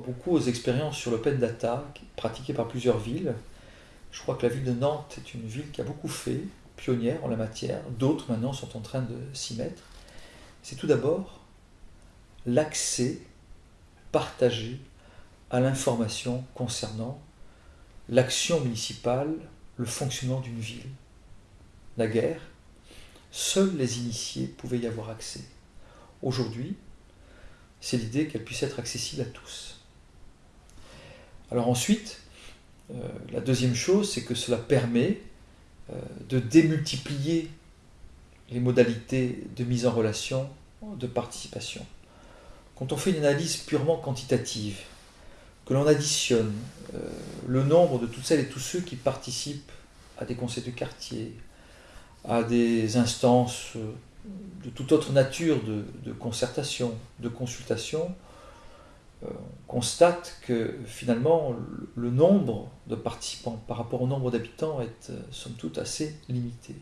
beaucoup aux expériences sur l'open data pratiquées par plusieurs villes. Je crois que la ville de Nantes est une ville qui a beaucoup fait, pionnière en la matière. D'autres maintenant sont en train de s'y mettre. C'est tout d'abord l'accès partagé à l'information concernant l'action municipale, le fonctionnement d'une ville. La guerre, seuls les initiés pouvaient y avoir accès. Aujourd'hui, c'est l'idée qu'elle puisse être accessible à tous. Alors ensuite, euh, la deuxième chose, c'est que cela permet euh, de démultiplier les modalités de mise en relation, de participation. Quand on fait une analyse purement quantitative, que l'on additionne euh, le nombre de toutes celles et tous ceux qui participent à des conseils de quartier, à des instances de toute autre nature de, concertation, de consultation, on constate que finalement le nombre de participants par rapport au nombre d'habitants est euh, somme toute assez limité.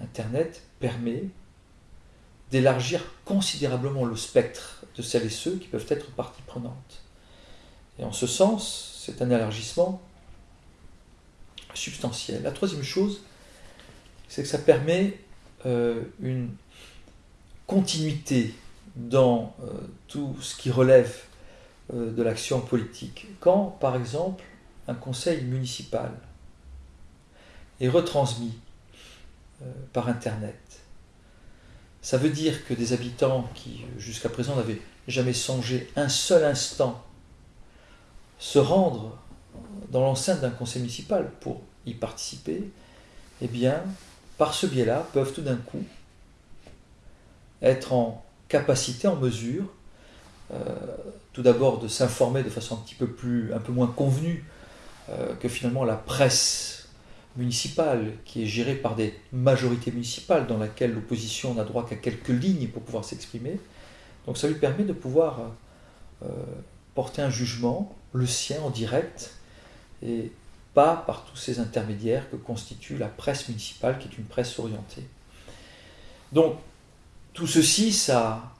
Internet permet d'élargir considérablement le spectre de celles et ceux qui peuvent être partie prenante. Et en ce sens, c'est un élargissement substantiel. La troisième chose, c'est que ça permet euh, une continuité dans euh, tout ce qui relève euh, de l'action politique. Quand, par exemple, un conseil municipal est retransmis par Internet, ça veut dire que des habitants qui jusqu'à présent n'avaient jamais songé un seul instant se rendre dans l'enceinte d'un conseil municipal pour y participer, eh bien, par ce biais-là, peuvent tout d'un coup être en capacité, en mesure, euh, tout d'abord de s'informer de façon un petit peu moins convenue euh, que finalement la presse municipale, qui est gérée par des majorités municipales, dans laquelle l'opposition n'a droit qu'à quelques lignes pour pouvoir s'exprimer. Donc ça lui permet de pouvoir euh, porter un jugement, le sien en direct, et pas par tous ces intermédiaires que constitue la presse municipale, qui est une presse orientée. Donc, tout ceci, ça,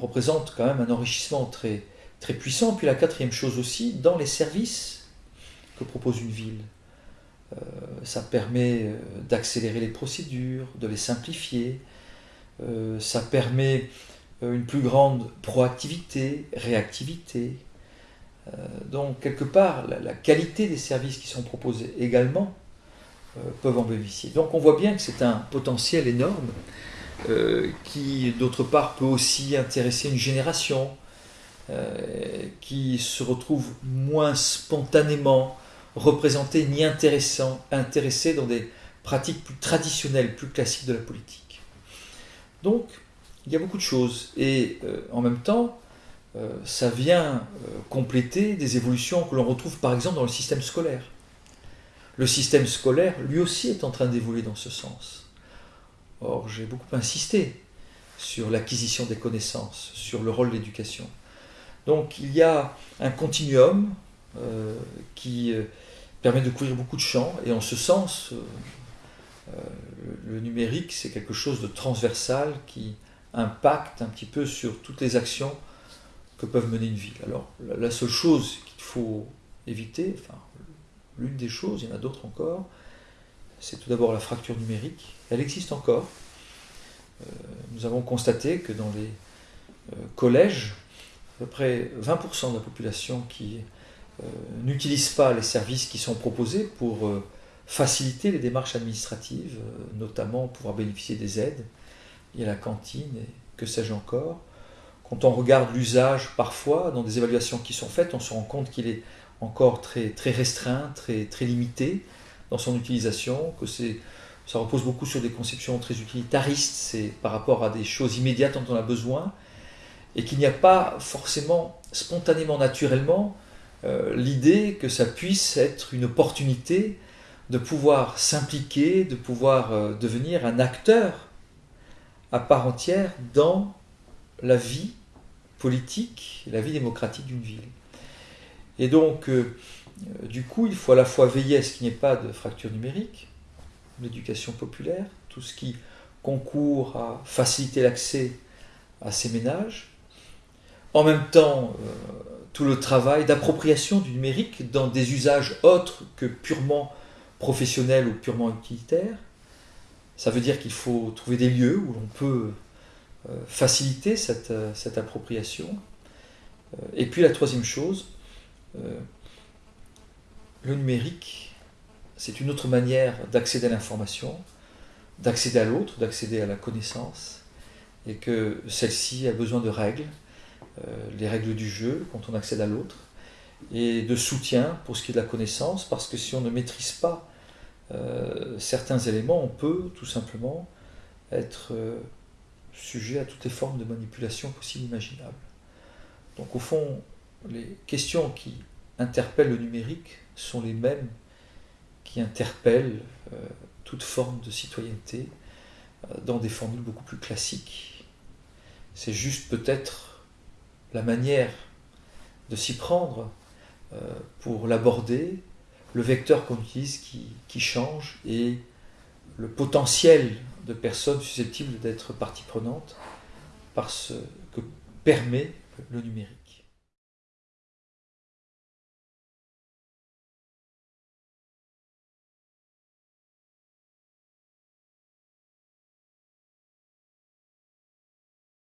représente quand même un enrichissement très, très puissant. Puis la quatrième chose aussi, dans les services que propose une ville, euh, ça permet euh, d'accélérer les procédures, de les simplifier, euh, ça permet une plus grande proactivité, réactivité, donc, quelque part, la, qualité des services qui sont proposés également peuvent en bénéficier. Donc, on voit bien que c'est un potentiel énorme euh, qui, d'autre part, peut aussi intéresser une génération qui se retrouve moins spontanément représentée ni intéressée dans des pratiques plus traditionnelles, plus classiques de la politique. Donc, il y a beaucoup de choses. Et en même temps, euh, ça vient euh, compléter des évolutions que l'on retrouve par exemple dans le système scolaire. Le système scolaire, lui aussi, est en train d'évoluer dans ce sens. Or, j'ai beaucoup insisté sur l'acquisition des connaissances, sur le rôle de l'éducation. Donc, il y a un continuum euh, qui permet de couvrir beaucoup de champs, et en ce sens, le numérique, c'est quelque chose de transversal qui impacte un petit peu sur toutes les actions que peuvent mener une ville. Alors, la seule chose qu'il faut éviter, enfin, l'une des choses, il y en a d'autres encore, c'est tout d'abord la fracture numérique. Elle existe encore. Euh, nous avons constaté que dans les euh, collèges, à peu près 20% de la population qui euh, n'utilise pas les services qui sont proposés pour faciliter les démarches administratives, notamment pouvoir bénéficier des aides. Il y a la cantine et que sais-je encore. Quand on regarde l'usage parfois dans des évaluations qui sont faites, on se rend compte qu'il est encore très, restreint, très limité dans son utilisation, que ça repose beaucoup sur des conceptions très utilitaristes, c'est par rapport à des choses immédiates dont on a besoin, et qu'il n'y a pas forcément spontanément, naturellement, euh, l'idée que ça puisse être une opportunité de pouvoir s'impliquer, de pouvoir euh, devenir un acteur à part entière dans la vie politique, la vie démocratique d'une ville. Et donc, euh, du coup, il faut à la fois veiller à ce qu'il n'y ait pas de fracture numérique, l'éducation populaire, tout ce qui concourt à faciliter l'accès à ces ménages. en même temps tout le travail d'appropriation du numérique dans des usages autres que purement professionnels ou purement utilitaires. Ça veut dire qu'il faut trouver des lieux où l'on peut faciliter cette, cette appropriation. Et puis la troisième chose, le numérique, c'est une autre manière d'accéder à l'information, d'accéder à l'autre, d'accéder à la connaissance, et que celle-ci a besoin de règles, euh, les règles du jeu quand on accède à l'autre, et de soutien pour ce qui est de la connaissance, parce que si on ne maîtrise pas euh, certains éléments, on peut tout simplement être euh, sujet à toutes les formes de manipulation possibles imaginables. Donc au fond, les questions qui interpellent le numérique sont les mêmes qui interpellent toute forme de citoyenneté dans des formules beaucoup plus classiques. C'est juste peut-être la manière de s'y prendre euh, pour l'aborder, le vecteur qu'on utilise qui, qui, change et le potentiel de personnes susceptibles d'être partie prenante par ce que permet le numérique.